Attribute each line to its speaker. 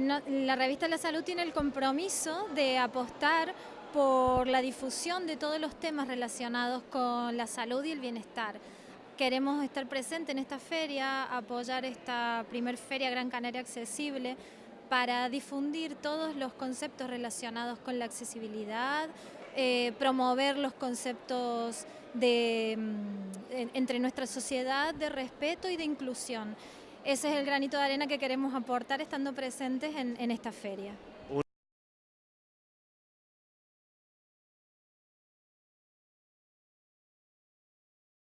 Speaker 1: la revista La Salud tiene el compromiso de apostar por la difusión de todos los temas relacionados con la salud y el bienestar. Queremos estar presentes en esta feria, apoyar esta primer feria Gran Canaria Accesible para difundir todos los conceptos relacionados con la accesibilidad, eh, promover los conceptos de, mm, entre nuestra sociedad de respeto y de inclusión. Ese es el granito de arena que queremos aportar estando presentes en esta feria.